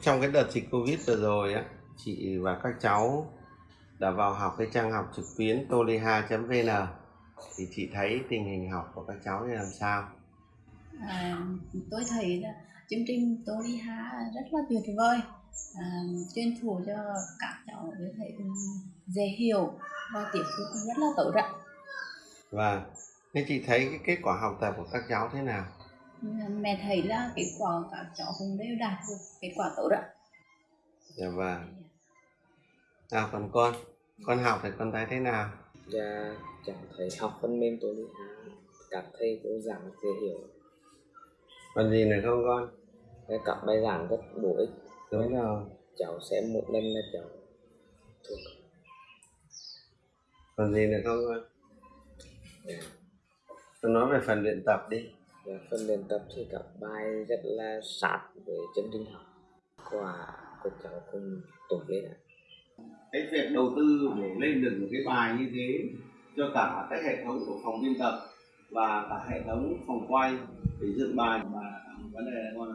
Trong cái đợt dịch Covid vừa rồi á, chị và các cháu đã vào học cái trang học trực tuyến toliha.vn thì chị thấy tình hình học của các cháu như làm sao? À, tôi thấy là chương trình hát rất là tuyệt vời à, chuyên thủ cho các cháu thấy cũng dễ hiểu và tiếp thu rất là tốt ạ Và thế chị thấy cái kết quả học tập của các cháu thế nào? Mẹ thấy là kết quả các cháu cũng đều đạt được kết quả tốt ạ Dạ vâng. Nào còn con, con học thì con thấy thế nào? Dạ, chẳng thấy học phần mềm tôi đi các thầy cô giảng dễ hiểu Còn gì nữa không con? Và các bài giảng rất bổ ích Đúng rồi. cháu xem một lần là cháu thuộc Còn gì nữa không con? dạ. Con nói về phần luyện tập đi phần luyện tập thì các bài rất là sát với chương trình học. Quả của cháu cũng tốt lên ạ cái việc đầu tư để lên được một cái bài như thế cho cả cái hệ thống của phòng biên tập và cả hệ thống phòng quay để dựng bài và vấn đề là con